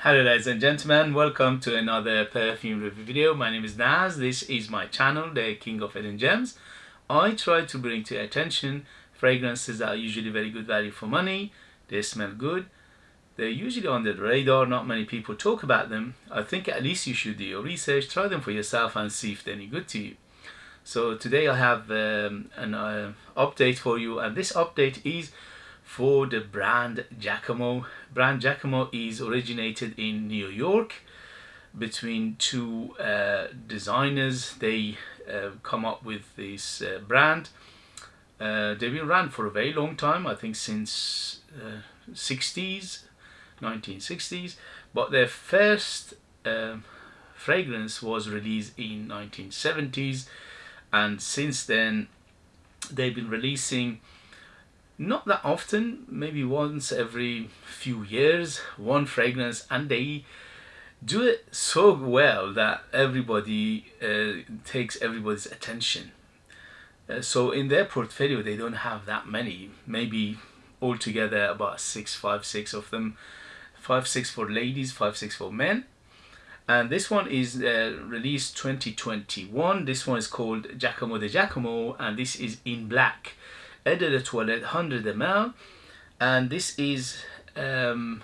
Hello ladies and gentlemen, welcome to another perfume review video. My name is Naz, this is my channel, the King of Hidden Gems. I try to bring to your attention fragrances that are usually very good value for money, they smell good, they're usually on the radar, not many people talk about them. I think at least you should do your research, try them for yourself and see if they're any good to you. So today I have um, an uh, update for you and this update is for the brand Jacomo. Brand Jacomo is originated in New York between two uh, designers. They uh, come up with this uh, brand. Uh, they've been around for a very long time, I think since 60s, uh, 1960s. But their first um, fragrance was released in 1970s and since then they've been releasing not that often maybe once every few years one fragrance and they do it so well that everybody uh, takes everybody's attention. Uh, so in their portfolio they don't have that many. Maybe altogether about six five six of them. Five six for ladies five six for men. And this one is uh, released 2021 this one is called Jacomo de Jacomo and this is in black De Toilette 100 ml and this is um,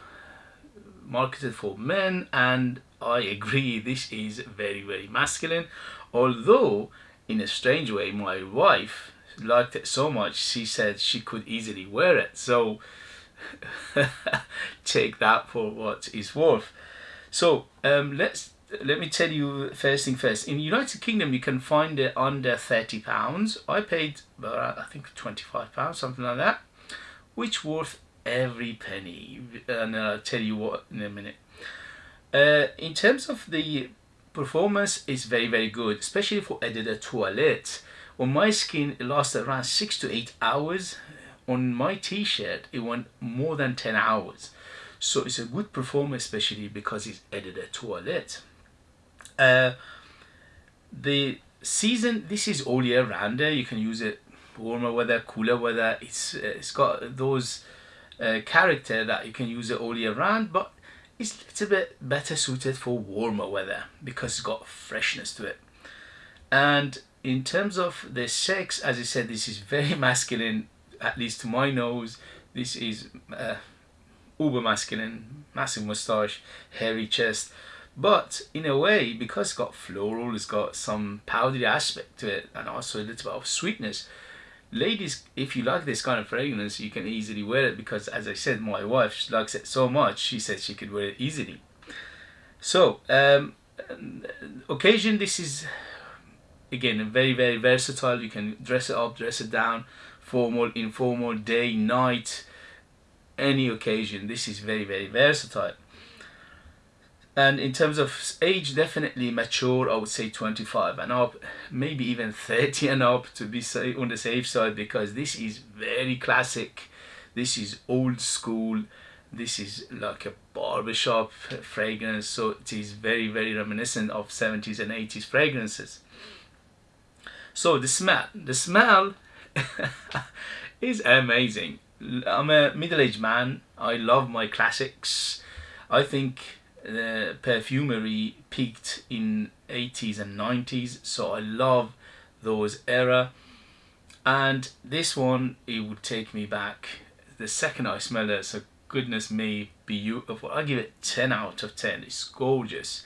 marketed for men and I agree this is very very masculine. Although in a strange way my wife liked it so much she said she could easily wear it. So take that for what it's worth. So um, let's let me tell you first thing first. In the United Kingdom, you can find it under thirty pounds. I paid uh, I think twenty five pounds, something like that, which worth every penny. And I'll tell you what in a minute. Uh, in terms of the performance, it's very very good, especially for de toilette. On my skin, it lasted around six to eight hours. On my t-shirt, it went more than ten hours. So it's a good performance, especially because it's de toilette. Uh, the season, this is all year round. You can use it warmer weather, cooler weather. It's uh, it's got those uh, character that you can use it all year round, but it's a little bit better suited for warmer weather because it's got freshness to it. And in terms of the sex, as I said, this is very masculine, at least to my nose. This is uh, uber masculine, massive moustache, hairy chest. But in a way, because it's got floral, it's got some powdery aspect to it, and also a little bit of sweetness. Ladies, if you like this kind of fragrance, you can easily wear it because, as I said, my wife she likes it so much, she said she could wear it easily. So, um, occasion, this is again very very versatile. You can dress it up, dress it down, formal, informal, day, night any occasion. This is very, very versatile. And in terms of age, definitely mature, I would say 25 and up, maybe even 30 and up to be on the safe side because this is very classic. This is old school. This is like a barbershop fragrance. So it is very, very reminiscent of 70s and 80s fragrances. So the smell, the smell is amazing. I'm a middle-aged man. I love my classics. I think the perfumery peaked in 80s and 90s, so I love those era. And this one, it would take me back. The second I smell it, so goodness me, beautiful. I give it 10 out of 10. It's gorgeous.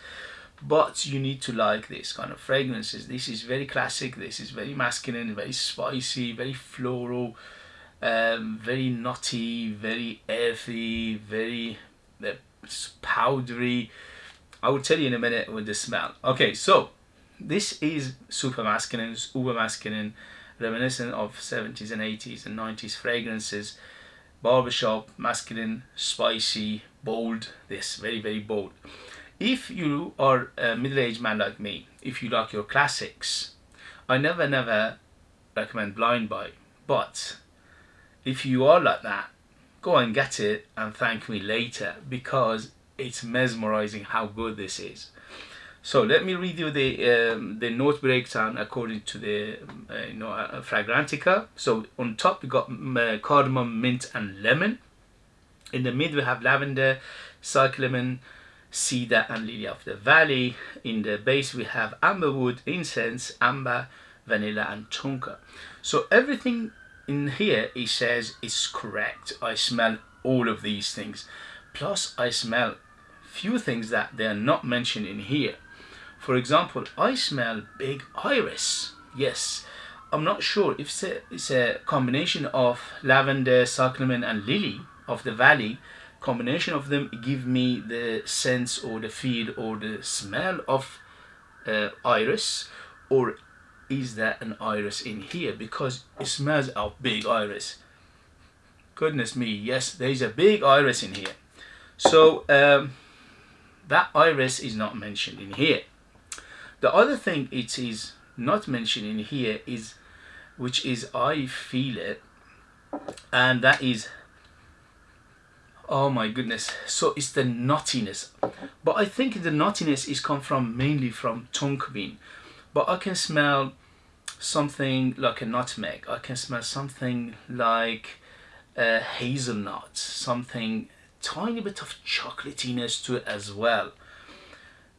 But you need to like this kind of fragrances. This is very classic. This is very masculine, very spicy, very floral um, very nutty, very earthy, very uh, powdery. I will tell you in a minute with the smell. Okay, so this is super masculine, uber masculine, reminiscent of 70s and 80s and 90s fragrances. Barbershop, masculine, spicy, bold. This very very bold. If you are a middle-aged man like me, if you like your classics, I never never recommend Blind Buy, but if you are like that, go and get it and thank me later because it's mesmerizing how good this is. So let me read you the um, the note breakdown according to the uh, you know uh, Fragrantica. So on top we got uh, cardamom, mint, and lemon. In the mid we have lavender, cyclamen, cedar and lily of the valley. In the base we have amberwood, incense, amber, vanilla and tonka. So everything in here he says it's correct. I smell all of these things. Plus I smell few things that they are not mentioned in here. For example, I smell big iris. Yes, I'm not sure if it's a, it's a combination of lavender, cyclamen and lily of the valley combination of them give me the sense or the feel or the smell of uh, iris or is there an iris in here? Because it smells of big iris. Goodness me yes there's a big iris in here. So um, that iris is not mentioned in here. The other thing it is not mentioned in here is which is I feel it and that is oh my goodness so it's the nuttiness but I think the nuttiness is come from mainly from tonka bean but I can smell something like a nutmeg. I can smell something like a hazelnut something tiny bit of chocolatiness to it as well.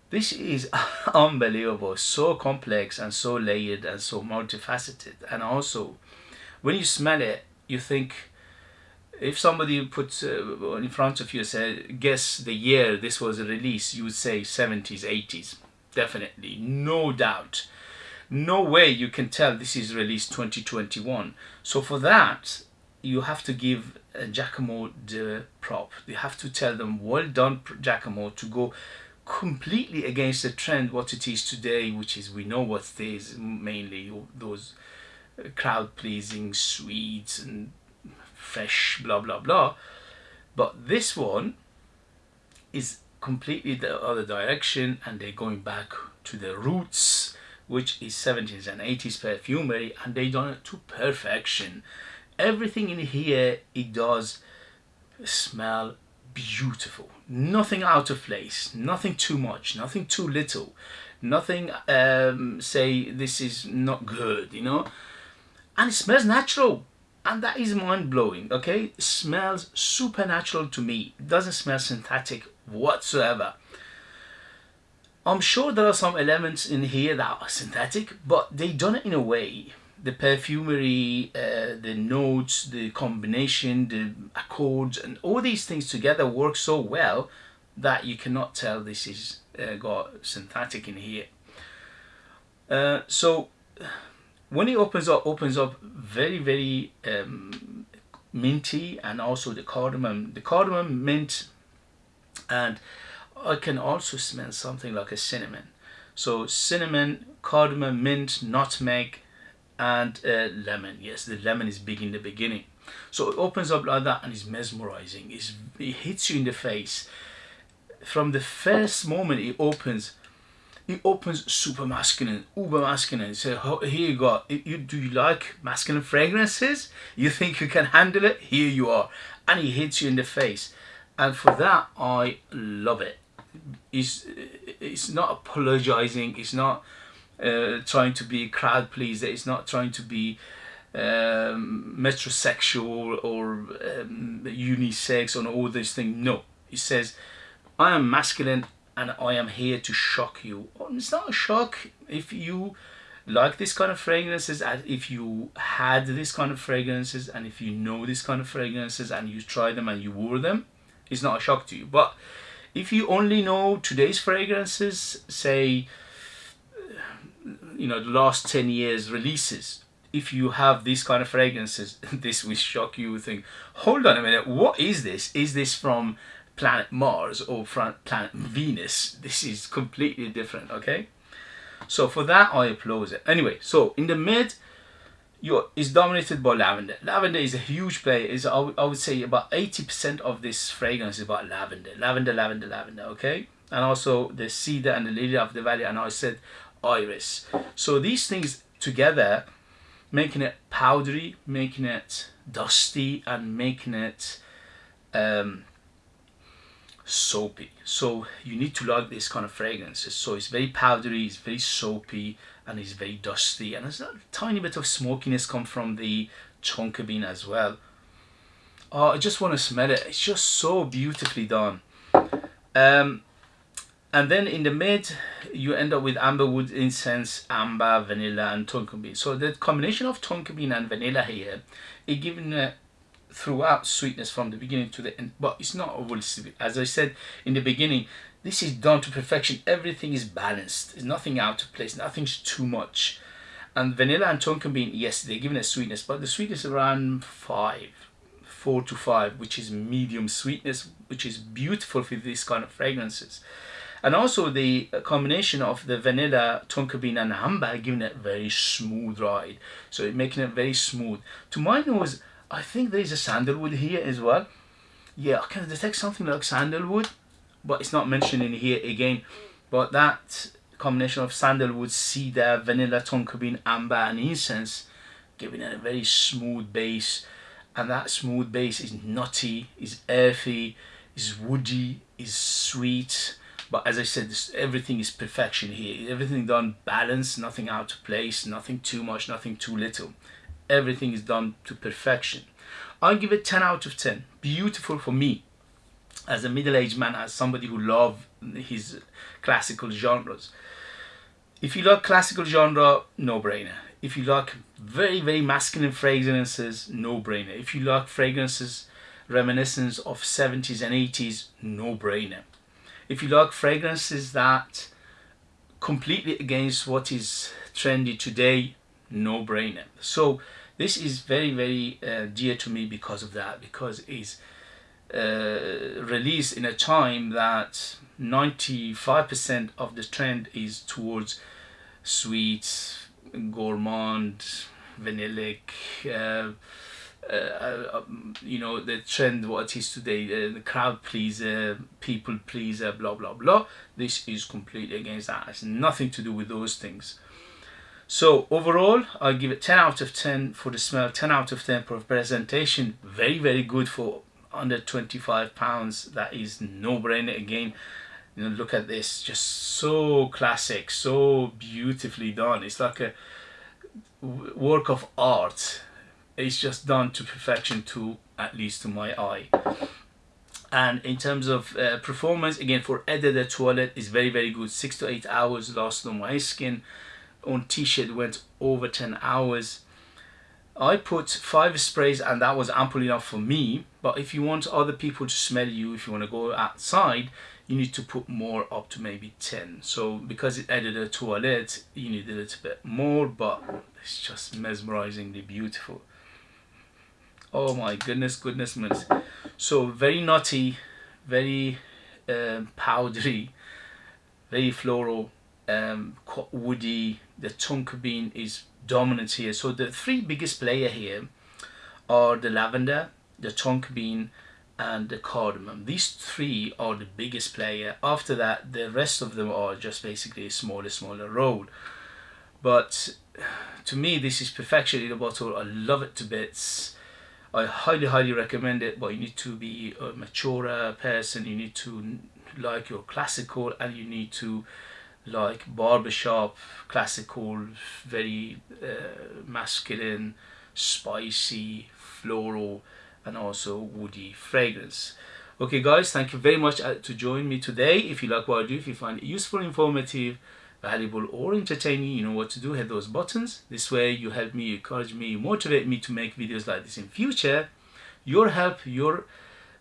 This is unbelievable. So complex and so layered and so multifaceted. And also when you smell it you think if somebody puts uh, in front of you said guess the year this was released you would say 70s 80s definitely no doubt. No way you can tell this is released 2021 so for that you have to give uh, Jacomo the prop. You have to tell them well done Jacomo to go completely against the trend what it is today which is we know what it is mainly those uh, crowd pleasing sweets and fresh, blah, blah, blah. But this one is completely the other direction and they're going back to the roots, which is 70s and 80s perfumery, and they done it to perfection. Everything in here, it does smell beautiful. Nothing out of place, nothing too much, nothing too little, nothing um, say this is not good, you know. And it smells natural and that is mind-blowing okay? Smells supernatural to me. Doesn't smell synthetic whatsoever. I'm sure there are some elements in here that are synthetic but they done it in a way. The perfumery uh, the notes the combination the accords and all these things together work so well that you cannot tell this is uh, got synthetic in here. Uh, so when it opens up opens up very very um, minty and also the cardamom. The cardamom mint and I can also smell something like a cinnamon. So cinnamon cardamom mint nutmeg and uh, lemon. Yes the lemon is big in the beginning. So it opens up like that and it's mesmerizing. It's, it hits you in the face. From the first moment it opens he opens super masculine, uber masculine. He So here you go. You, do you like masculine fragrances? You think you can handle it? Here you are. And he hits you in the face. And for that, I love it. He's, it's not apologizing. It's not uh, trying to be crowd pleaser. It's not trying to be um, metrosexual or um, unisex or all these things. No, he says, I am masculine and I am here to shock you. Oh, it's not a shock if you like this kind of fragrances and if you had this kind of fragrances and if you know this kind of fragrances and you try them and you wore them it's not a shock to you. But if you only know today's fragrances say you know the last 10 years releases if you have these kind of fragrances this will shock you think hold on a minute what is this? Is this from planet Mars or planet Venus. This is completely different, okay? So for that, I applaud it. Anyway, so in the mid, you is dominated by lavender. Lavender is a huge player. Is I, I would say about 80% of this fragrance is about lavender. Lavender, lavender, lavender, okay? And also the cedar and the lily of the valley, and I said iris. So these things together, making it powdery, making it dusty, and making it um, soapy. So you need to like this kind of fragrances so it's very powdery it's very soapy and it's very dusty. And there's a tiny bit of smokiness come from the tonka bean as well. Oh I just want to smell it. It's just so beautifully done. Um, and then in the mid you end up with amberwood incense amber vanilla and tonka bean. So the combination of tonka bean and vanilla here is giving a throughout sweetness from the beginning to the end but it's not overly sweet as i said in the beginning this is done to perfection. Everything is balanced. There's nothing out of place. Nothing's too much. And vanilla and tonka bean yes they're giving a sweetness but the sweetness around five four to five which is medium sweetness which is beautiful for these kind of fragrances. And also the combination of the vanilla, tonka bean and amber giving it very smooth ride. So making it very smooth. To my nose, I think there is a sandalwood here as well. Yeah, I can detect something like sandalwood, but it's not mentioned in here again. But that combination of sandalwood, cedar, vanilla, tonka bean, amber and incense giving it a very smooth base. And that smooth base is nutty, is earthy, is woody, is sweet but as I said, this, everything is perfection here. Everything done balanced, nothing out of place, nothing too much, nothing too little. Everything is done to perfection. I give it 10 out of 10. Beautiful for me as a middle-aged man, as somebody who love his classical genres. If you like classical genre, no-brainer. If you like very, very masculine fragrances, no-brainer. If you like fragrances reminiscent of 70s and 80s, no-brainer if you like fragrances that completely against what is trendy today no brainer so this is very very uh, dear to me because of that because it's uh, released in a time that 95% of the trend is towards sweet gourmand vanillic uh, uh, um, you know the trend what is today uh, the crowd pleaser people pleaser blah blah blah. This is completely against that. It's nothing to do with those things so overall i give it 10 out of 10 for the smell 10 out of 10 for presentation. Very very good for under 25 pounds. That is no brainer again you know look at this. Just so classic so beautifully done. It's like a work of art. It's just done to perfection to at least to my eye. And in terms of uh, performance again for Eau de Toilette is very very good. Six to eight hours lost on my skin on t-shirt went over 10 hours. I put five sprays and that was ample enough for me. But if you want other people to smell you if you want to go outside you need to put more up to maybe 10 so because it added a toilet you need a little bit more but it's just mesmerizingly beautiful. Oh my goodness goodness goodness so very nutty very um, powdery very floral um, woody the tonka bean is dominant here. So the three biggest player here are the lavender the tonka bean and the cardamom. These three are the biggest player. After that the rest of them are just basically a smaller smaller role but to me this is perfection in a bottle. I love it to bits. I highly highly recommend it but you need to be a mature person. You need to like your classical and you need to like barbershop classical very uh, masculine spicy floral and also woody fragrance. Okay guys thank you very much uh, to join me today. If you like what I do if you find it useful informative valuable or entertaining you know what to do hit those buttons. This way you help me you encourage me you motivate me to make videos like this in future. Your help your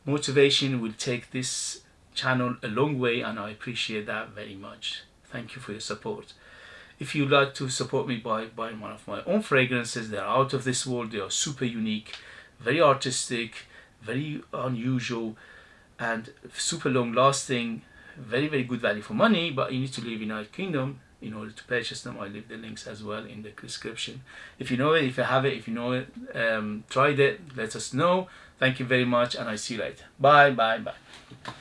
motivation will take this channel a long way and I appreciate that very much thank you for your support. If you'd like to support me by buying one of my own fragrances they're out of this world they are super unique very artistic very unusual and super long lasting very very good value for money but you need to live in United Kingdom in order to purchase them. I leave the links as well in the description. If you know it if you have it if you know it um, tried it let us know. Thank you very much and I see you later. Bye bye bye